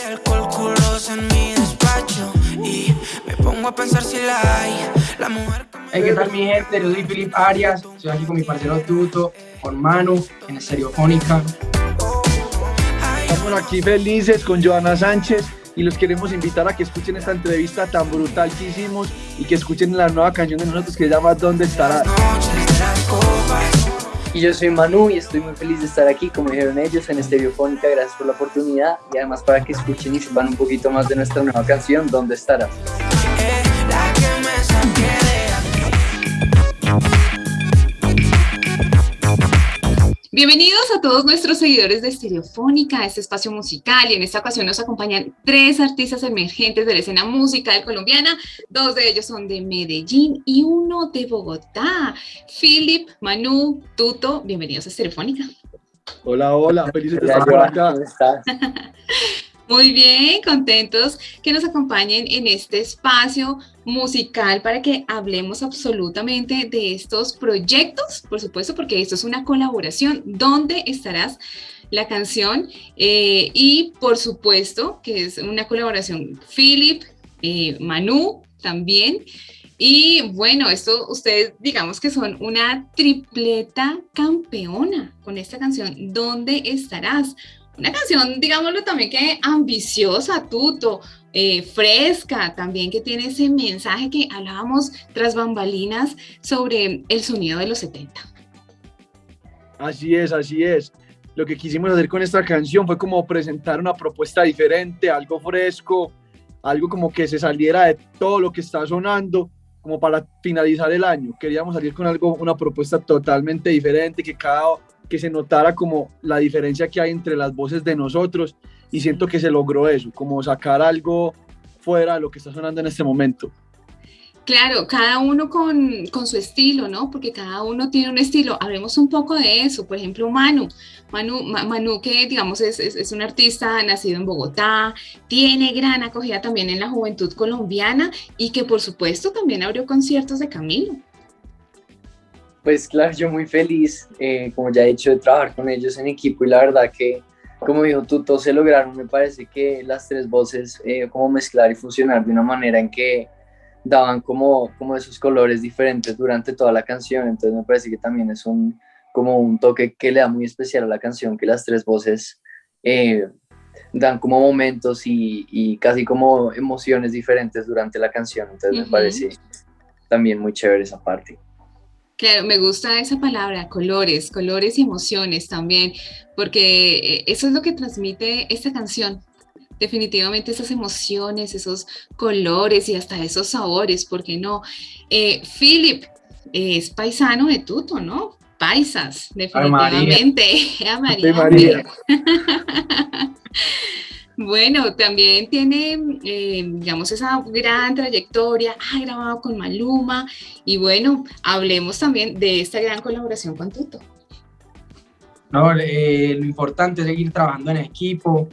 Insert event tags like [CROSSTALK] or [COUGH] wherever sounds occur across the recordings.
de alcohol, culos en mi despacho. Y me pongo a pensar si la hay. La mujer que me Hey, ¿qué tal mi gente? Yo soy Filip Arias, estoy aquí con mi parcero Tuto, con Manu, en Estereofónica. Estamos aquí felices con Joana Sánchez y los queremos invitar a que escuchen esta entrevista tan brutal que hicimos y que escuchen la nueva canción de nosotros que se llama ¿Dónde estarás? noches de las copas. Y yo soy Manu y estoy muy feliz de estar aquí, como dijeron ellos, en Estereofónica. Gracias por la oportunidad y además para que escuchen y sepan un poquito más de nuestra nueva canción, ¿Dónde estarás? Bienvenidos a todos nuestros seguidores de Estereofónica, este espacio musical, y en esta ocasión nos acompañan tres artistas emergentes de la escena musical colombiana, dos de ellos son de Medellín y uno de Bogotá. Philip, Manu, Tuto, bienvenidos a Estereofónica. Hola, hola, felices de estar por acá. ¿cómo estás? [LAUGHS] Muy bien, contentos que nos acompañen en este espacio musical para que hablemos absolutamente de estos proyectos, por supuesto, porque esto es una colaboración. ¿Dónde estarás? La canción eh, y por supuesto que es una colaboración Philip, eh, Manu también. Y bueno, esto ustedes digamos que son una tripleta campeona con esta canción. ¿Dónde estarás? Una canción, digámoslo también que ambiciosa, tuto, eh, fresca, también que tiene ese mensaje que hablábamos tras bambalinas sobre el sonido de los 70. Así es, así es. Lo que quisimos hacer con esta canción fue como presentar una propuesta diferente, algo fresco, algo como que se saliera de todo lo que está sonando, como para finalizar el año. Queríamos salir con algo, una propuesta totalmente diferente, que cada que se notara como la diferencia que hay entre las voces de nosotros y siento que se logró eso, como sacar algo fuera de lo que está sonando en este momento. Claro, cada uno con, con, su estilo, ¿no? Porque cada uno tiene un estilo. Hablemos un poco de eso. Por ejemplo, Manu. Manu, Ma- Manu que digamos es, es, es un artista nacido en Bogotá, tiene gran acogida también en la juventud colombiana y que por supuesto también abrió conciertos de Camilo. Pues claro, yo muy feliz, eh, como ya he dicho, de trabajar con ellos en equipo y la verdad que, como dijo Tuto, se lograron, me parece que las tres voces, eh, como mezclar y fusionar de una manera en que daban como, como esos colores diferentes durante toda la canción, entonces me parece que también es un, como un toque que le da muy especial a la canción, que las tres voces eh, dan como momentos y, y, casi como emociones diferentes durante la canción, entonces uh -huh. me parece también muy chévere esa parte. Claro, me gusta esa palabra, colores, colores y emociones también, porque eso es lo que transmite esta canción. Definitivamente esas emociones, esos colores y hasta esos sabores, ¿por qué no? Eh, Philip es paisano de Tuto, ¿no? Paisas, definitivamente. [LAUGHS] A María. María. [LAUGHS] Bueno, también tiene, eh, digamos, esa gran trayectoria, ha grabado con Maluma y bueno, hablemos también de esta gran colaboración con Tuto. No, eh, lo importante es seguir trabajando en equipo,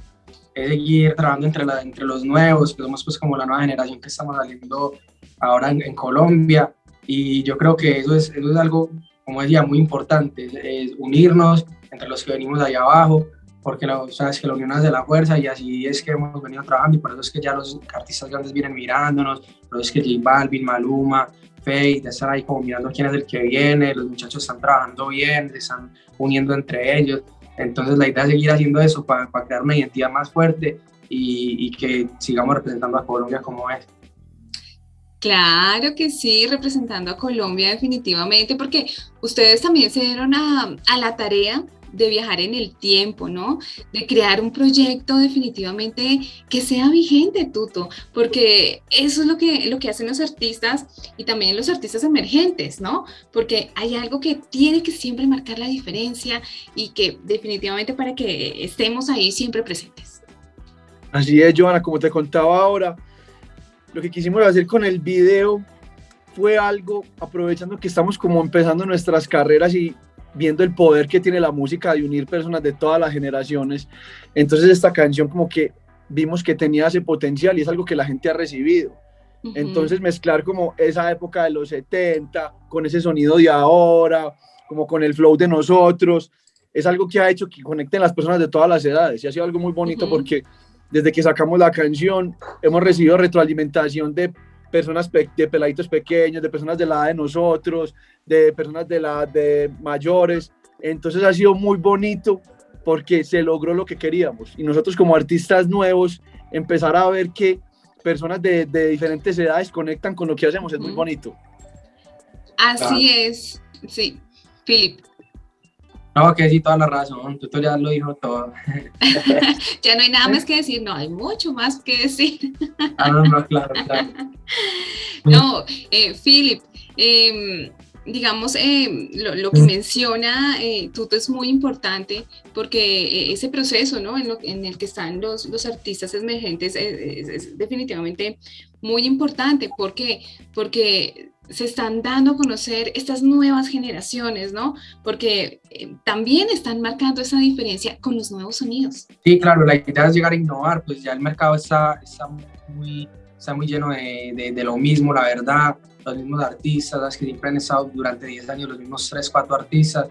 es seguir trabajando entre, la, entre los nuevos, que somos pues como la nueva generación que estamos saliendo ahora en, en Colombia y yo creo que eso es, eso es algo, como decía, muy importante, es, es unirnos entre los que venimos allá abajo, porque la, sabes que la unión hace la fuerza y así es que hemos venido trabajando y por eso es que ya los artistas grandes vienen mirándonos, por eso es que J Balvin, Maluma, Faith están ahí como mirando quién es el que viene, los muchachos están trabajando bien, se están uniendo entre ellos, entonces la idea es seguir haciendo eso para, para crear una identidad más fuerte y, y que sigamos representando a Colombia como es. Claro que sí, representando a Colombia definitivamente, porque ustedes también se dieron a, a la tarea de viajar en el tiempo, ¿no? De crear un proyecto definitivamente que sea vigente, Tuto, porque eso es lo que, lo que hacen los artistas y también los artistas emergentes, ¿no? Porque hay algo que tiene que siempre marcar la diferencia y que definitivamente para que estemos ahí siempre presentes. Así es, Joana, como te contaba ahora, lo que quisimos hacer con el video fue algo, aprovechando que estamos como empezando nuestras carreras y viendo el poder que tiene la música de unir personas de todas las generaciones. Entonces esta canción como que vimos que tenía ese potencial y es algo que la gente ha recibido. Uh -huh. Entonces mezclar como esa época de los 70 con ese sonido de ahora, como con el flow de nosotros, es algo que ha hecho que conecten las personas de todas las edades y ha sido algo muy bonito uh -huh. porque desde que sacamos la canción, hemos recibido retroalimentación de personas, de peladitos pequeños, de personas de la edad de nosotros, de personas de la de mayores. Entonces ha sido muy bonito porque se logró lo que queríamos. Y nosotros como artistas nuevos, empezar a ver que personas de, de diferentes edades conectan con lo que hacemos es muy bonito. Así es, sí. Philip. No, que sí, toda la razón, tú ya lo dijo todo. [LAUGHS] ya no hay nada más que decir, no, hay mucho más que decir. ah, no, no, claro, claro. [LAUGHS] no, eh, Philip, eh, digamos, eh, lo, que menciona eh, Tuto es muy importante porque eh, ese proceso ¿no? en, el que están los, los artistas emergentes es, definitivamente muy importante. ¿Por qué? Porque se están dando a conocer estas nuevas generaciones, ¿no? Porque también están marcando esa diferencia con los nuevos sonidos. Sí, claro, la idea es llegar a innovar, pues ya el mercado está, está, muy, está muy lleno de, de, de lo mismo, la verdad los mismos artistas, las que siempre han estado durante 10 años, los mismos 3, 4 artistas.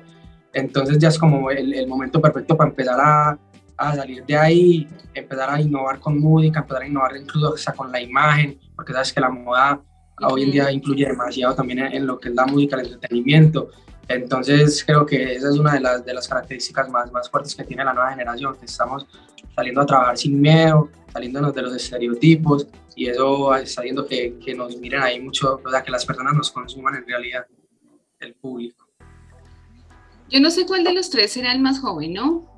Entonces ya es como el, el momento perfecto para empezar a, a, salir de ahí, empezar a innovar con música, empezar a innovar incluso hasta con la imagen, porque sabes que la moda hoy en día influye demasiado también en, lo que es la música, el entretenimiento. Entonces creo que esa es una de las, de las características más, más fuertes que tiene la nueva generación, que estamos saliendo a trabajar sin miedo, saliéndonos de los estereotipos y eso está haciendo que, que nos miren ahí mucho, o sea, que las personas nos consuman en realidad, el público. Yo no sé cuál de los tres será el más joven, ¿no?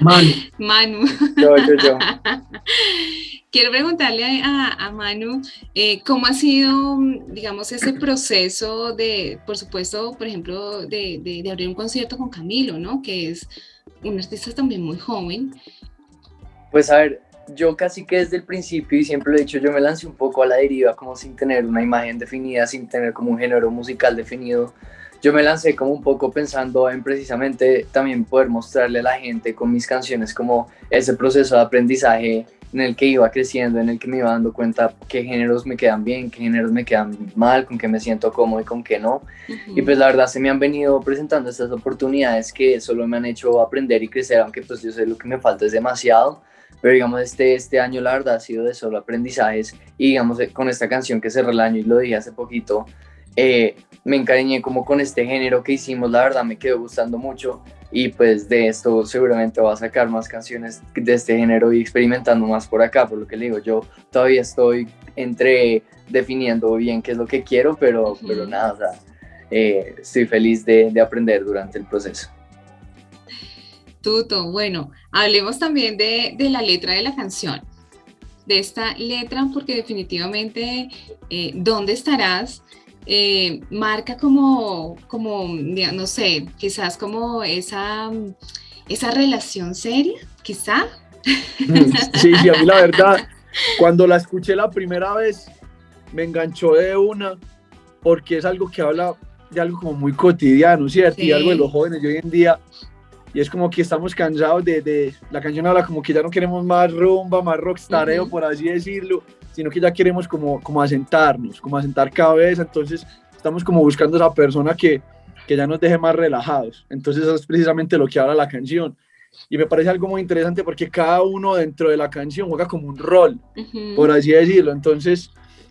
Manu. [LAUGHS] Manu. Yo, yo, yo. [LAUGHS] Quiero preguntarle a, a Manu eh, cómo ha sido, digamos, ese proceso de, por supuesto, por ejemplo, de, de, de, abrir un concierto con Camilo, ¿no? Que es un artista también muy joven pues a ver, yo casi que desde el principio y siempre lo he dicho, yo me lancé un poco a la deriva como sin tener una imagen definida, sin tener como un género musical definido. Yo me lancé como un poco pensando en precisamente también poder mostrarle a la gente con mis canciones como ese proceso de aprendizaje en el que iba creciendo, en el que me iba dando cuenta qué géneros me quedan bien, qué géneros me quedan mal, con qué me siento cómodo y con qué no. Y pues la verdad se me han venido presentando estas oportunidades que solo me han hecho aprender y crecer, aunque pues yo sé lo que me falta es demasiado pero digamos este, este año la verdad ha sido de solo aprendizajes y digamos eh, con esta canción que cerró el año y lo dije hace poquito, eh, me encariñé como con este género que hicimos, la verdad me quedó gustando mucho y pues de esto seguramente va a sacar más canciones de este género y experimentando más por acá, por lo que le digo, yo todavía estoy entre definiendo bien qué es lo que quiero, pero, pero nada, o sea, eh, estoy feliz de, de aprender durante el proceso. Tuto, bueno, hablemos también de, de, la letra de la canción, de esta letra, porque definitivamente eh, ¿Dónde estarás? Eh, marca como, como, no sé, quizás como esa, esa relación seria, quizá. Mm, sí, sí, a mí la verdad, cuando la escuché la primera vez, me enganchó de una, porque es algo que habla de algo como muy cotidiano, ¿cierto? Sí. Y algo de los jóvenes de hoy en día y es como que estamos cansados de, de, la canción habla como que ya no queremos más rumba, más rockstareo, uh -huh. por así decirlo, sino que ya queremos como, como asentarnos, como asentar cabeza, entonces estamos como buscando esa persona que, que ya nos deje más relajados, entonces eso es precisamente lo que habla la canción. Y me parece algo muy interesante porque cada uno dentro de la canción juega como un rol, uh -huh. por así decirlo, entonces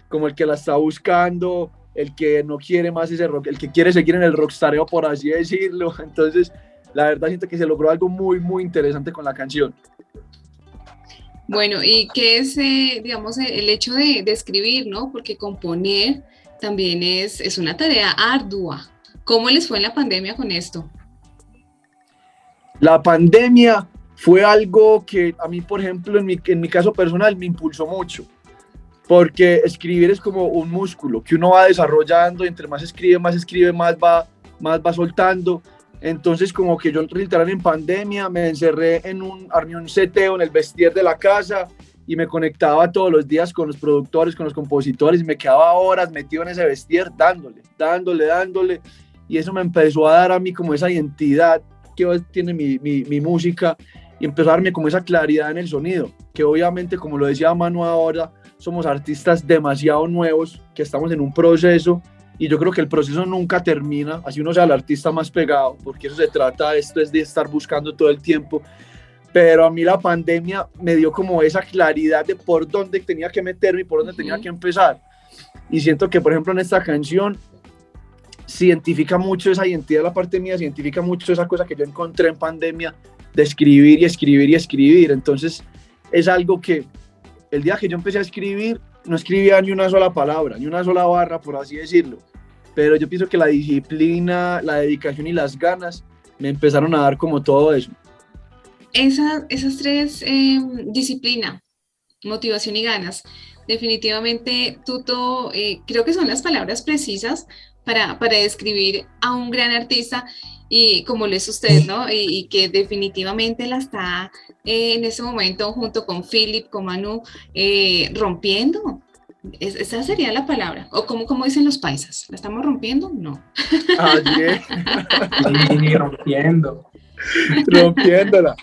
como el que la está buscando, el que no quiere más ese rock, el que quiere seguir en el rockstareo, por así decirlo, [LAUGHS] entonces la verdad siento que se logró algo muy, muy interesante con la canción. Bueno, ¿y qué es, eh, digamos, el hecho de, escribir, no? Porque componer también es, es una tarea ardua. ¿Cómo les fue en la pandemia con esto? La pandemia fue algo que a mí, por ejemplo, en mi, en mi caso personal, me impulsó mucho. Porque escribir es como un músculo que uno va desarrollando, entre más escribe, más escribe, más va, más va soltando. Entonces, como que yo literal en pandemia me encerré en un, armé un seteo en el vestir de la casa y me conectaba todos los días con los productores, con los compositores y me quedaba horas metido en ese vestir dándole, dándole, dándole. Y eso me empezó a dar a mí como esa identidad que hoy tiene mi, mi, mi música y empezó a darme como esa claridad en el sonido, que obviamente, como lo decía Manu ahora, somos artistas demasiado nuevos, que estamos en un proceso y yo creo que el proceso nunca termina, así uno sea el artista más pegado, porque eso se trata, esto es de estar buscando todo el tiempo, pero a mí la pandemia me dio como esa claridad de por dónde tenía que meterme y por dónde tenía que empezar. Y siento que, por ejemplo, en esta canción se identifica mucho esa identidad de la parte mía, se identifica mucho esa cosa que yo encontré en pandemia de escribir y escribir y escribir. Entonces, es algo que el día que yo empecé a escribir, no escribía ni una sola palabra, ni una sola barra, por así decirlo. Pero yo pienso que la disciplina, la dedicación y las ganas me empezaron a dar como todo eso. Esa, esas tres eh, disciplina, motivación y ganas, definitivamente, Tuto, eh, creo que son las palabras precisas para, para describir a un gran artista y como lo es usted, ¿no? Y, que definitivamente la está eh, en ese momento junto con Philip, con Manu, eh, rompiendo. esa sería la palabra. O como, como dicen los paisas, ¿la estamos rompiendo? No. [LAUGHS] Ayer. sí, rompiendo. [LAUGHS] Rompiéndola.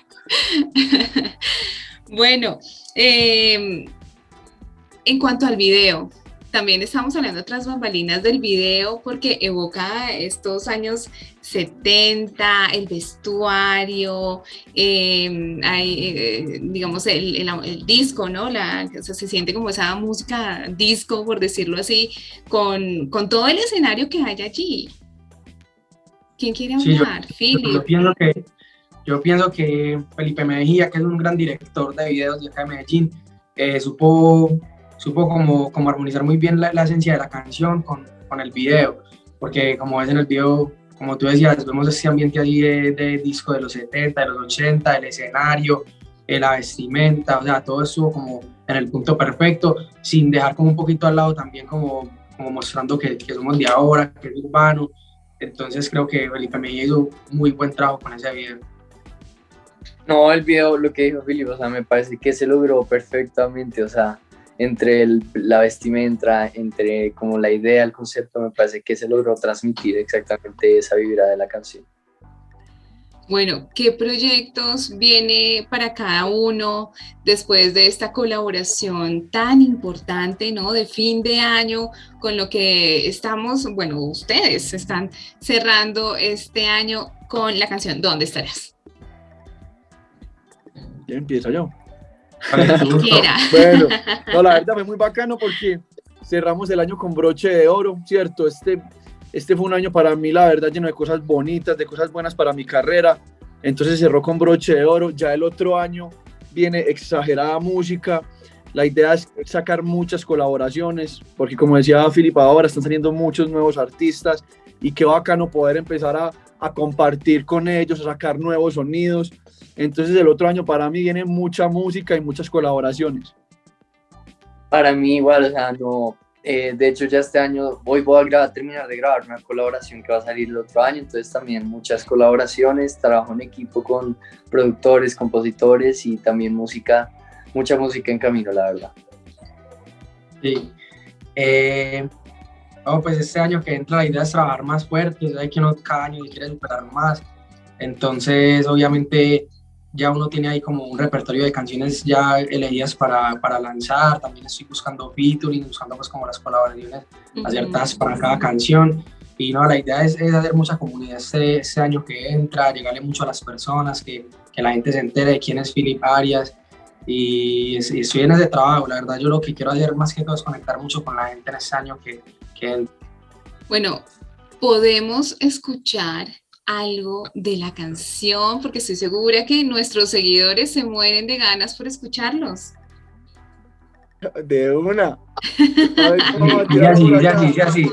[LAUGHS] bueno, eh, en cuanto al video, también estamos hablando de otras bambalinas del video porque evoca estos años 70, el vestuario, em, eh, digamos, el, disco, ¿no? La, se siente como esa música disco, por decirlo así, con, todo el escenario que hay allí. ¿Quién quiere hablar? yo, pienso que, yo pienso que Felipe Mejía, que es un gran director de videos de acá de Medellín, eh, supo supo como, como armonizar muy bien la, esencia de la canción con, con, el video, porque como ves en el video, como tú decías, vemos ese ambiente allí de, disco de los 70, de los 80, el escenario, eh, la vestimenta, o sea, todo estuvo como en el punto perfecto, sin dejar como un poquito al lado también como, como mostrando que, que somos de ahora, que es urbano, entonces creo que Felipe me hizo muy buen trabajo con ese video. No, el video, lo que dijo Felipe, o sea, me parece que se logró perfectamente, o sea, entre la vestimenta, entre como la idea, el concepto, me parece que se logró transmitir exactamente esa vibra de la canción. Bueno, ¿qué proyectos viene para cada uno después de esta colaboración tan importante, ¿no? De fin de año, con lo que estamos, bueno, ustedes están cerrando este año con la canción ¿Dónde estarás? Ya empiezo yo. Bueno, no, la verdad [LAUGHS] fue muy bacano porque cerramos el año con broche de oro, ¿cierto? Este, este fue un año para mí, la verdad, lleno de cosas bonitas, de cosas buenas para mi carrera. Entonces cerró con broche de oro. Ya el otro año viene exagerada música. La idea es sacar muchas colaboraciones, porque como decía Filipa, ahora están saliendo muchos nuevos artistas y qué bacano poder empezar a, a compartir con ellos, a sacar nuevos sonidos. Entonces el otro año para mí viene mucha música y muchas colaboraciones. Para mí igual, o sea, no, eh, de hecho ya este año, hoy voy a terminar de grabar una colaboración que va a salir el otro año, entonces también muchas colaboraciones, trabajo en equipo con productores, compositores y también música, mucha música en camino, la verdad. Sí. Eh, pues este año que entra la idea es trabajar más fuerte, hay que uno cada año quiere superar más, entonces obviamente ya uno tiene ahí como un repertorio de canciones ya elegidas para, para lanzar, también estoy buscando featuring, buscando pues como las colaboraciones aciertadas para cada canción, y no, la idea es, es hacer mucha comunidad este, este, año que entra, llegarle mucho a las personas, que, que la gente se entere de quién es Philip Arias, y, estoy en ese trabajo, la verdad yo lo que quiero hacer más que todo es conectar mucho con la gente en este año que, Bueno, podemos escuchar algo de la canción, porque estoy segura que nuestros seguidores se mueren de ganas por escucharlos. De una. [LAUGHS] Y así, y así, así.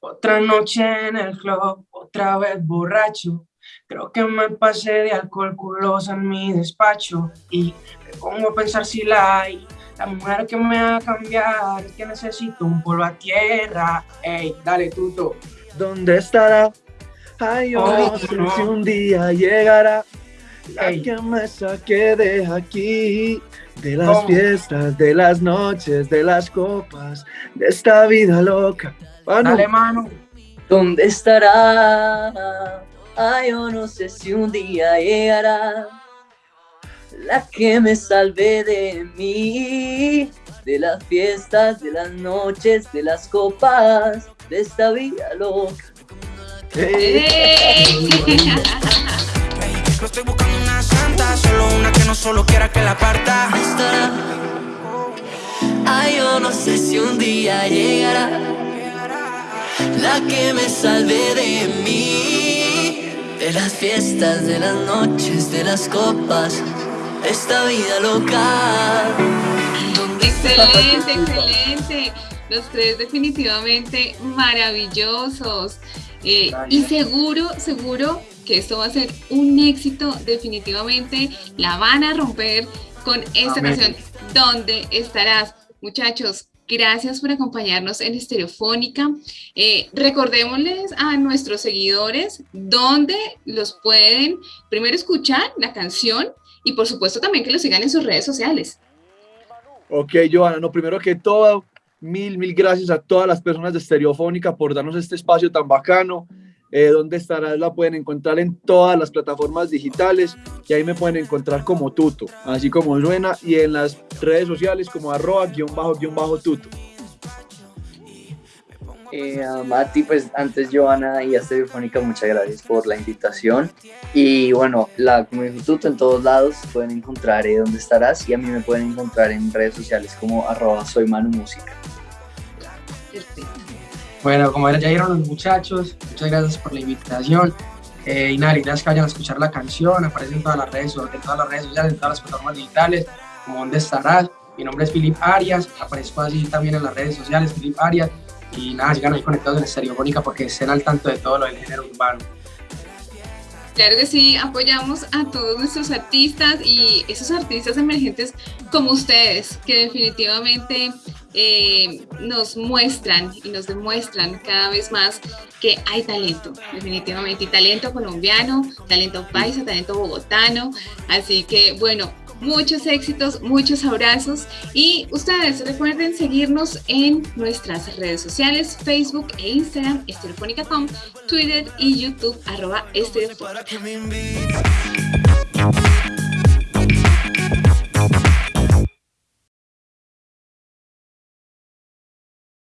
Otra noche en el club, otra vez borracho. Creo que me pasé de alcohol culosa en mi despacho y me pongo a pensar si la hay. La mujer que me va a cambiar, que necesito un polvo a tierra. Ey, dale, tuto. ¿Dónde estará? Ay, yo no sé si un día llegará la que me saque de aquí, de las fiestas, de las noches, de las copas, de esta vida loca. Dale, mano. ¿Dónde estará? Ay, yo no sé si un día llegará la que me salve de mí, de las fiestas, de las noches, de las copas, de esta vida loca. Hey. [LAUGHS] No estoy buscando una tantas, solo una que no solo quiera que la parta. Estará. Ay, yo no sé si un día llegará la que me salve de mí, de las fiestas, de las noches, de las copas, esta vida loca. ¿Dónde Excelente, excelente. Los tres definitivamente maravillosos. Eh, y seguro, seguro que esto va a ser un éxito. Definitivamente la van a romper con esta Amén. canción. ¿Dónde estarás? Muchachos, gracias por acompañarnos en Estereofónica. Eh, recordémosles a nuestros seguidores dónde los pueden primero escuchar la canción y por supuesto también que los sigan en sus redes sociales. Ok, Joana, no, primero que todo, mil, mil gracias a todas las personas de Estereofónica por darnos este espacio tan bacano. Eh, ¿Dónde estarás? La pueden encontrar en todas las plataformas digitales y ahí me pueden encontrar como Tuto, así como suena, y en las redes sociales como arroba guion bajo guion bajo Tuto. Eh, a Mati, pues antes Joana y a Estereofónica, muchas gracias por la invitación. Y bueno, la como dijo Tuto, en todos lados pueden encontrar eh, dónde estarás y a mí me pueden encontrar en redes sociales como arroba soy Manu Música. Bueno, como ya dijeron los muchachos, muchas gracias por la invitación. Eh, y nada, la idea es que vayan a escuchar la canción, aparece en todas las redes, en todas las redes sociales, en todas las plataformas digitales, como dónde estarás. Mi nombre es Filip Arias, aparezco así también en las redes sociales, Filip Arias. Y nada, sigan ahí conectados en Estereofónica porque estén al tanto de todo lo del género urbano. Claro que sí, apoyamos a todos nuestros artistas y esos artistas emergentes como ustedes, que definitivamente eh, nos muestran y nos demuestran cada vez más que hay talento, definitivamente, y talento colombiano, talento paisa, talento bogotano. Así que bueno, muchos éxitos, muchos abrazos y ustedes recuerden seguirnos en nuestras redes sociales, Facebook e Instagram, estereofónica.com, Twitter y YouTube, arroba estereofónica.